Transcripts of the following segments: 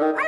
Oh!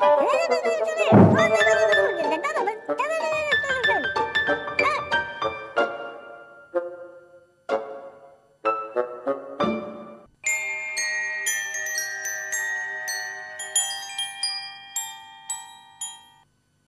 え